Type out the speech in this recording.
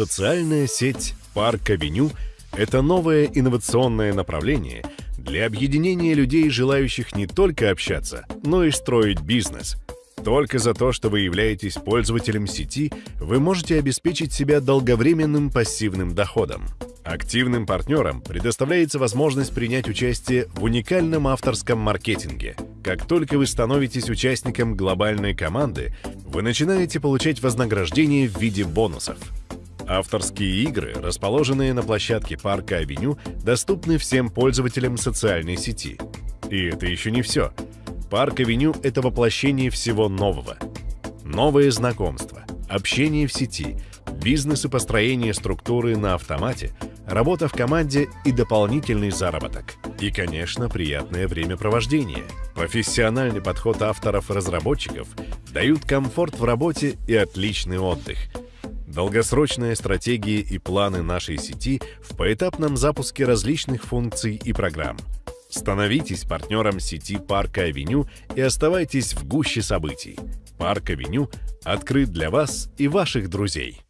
Социальная сеть «Парк Авеню» — это новое инновационное направление для объединения людей, желающих не только общаться, но и строить бизнес. Только за то, что вы являетесь пользователем сети, вы можете обеспечить себя долговременным пассивным доходом. Активным партнерам предоставляется возможность принять участие в уникальном авторском маркетинге. Как только вы становитесь участником глобальной команды, вы начинаете получать вознаграждение в виде бонусов. Авторские игры, расположенные на площадке парка Авеню, доступны всем пользователям социальной сети. И это еще не все. Парк Авеню — это воплощение всего нового. Новые знакомства, общение в сети, бизнес и построение структуры на автомате, работа в команде и дополнительный заработок. И, конечно, приятное времяпровождение. Профессиональный подход авторов-разработчиков дают комфорт в работе и отличный отдых — Долгосрочные стратегии и планы нашей сети в поэтапном запуске различных функций и программ. Становитесь партнером сети Парка Авеню и оставайтесь в гуще событий. Парк Авеню открыт для вас и ваших друзей.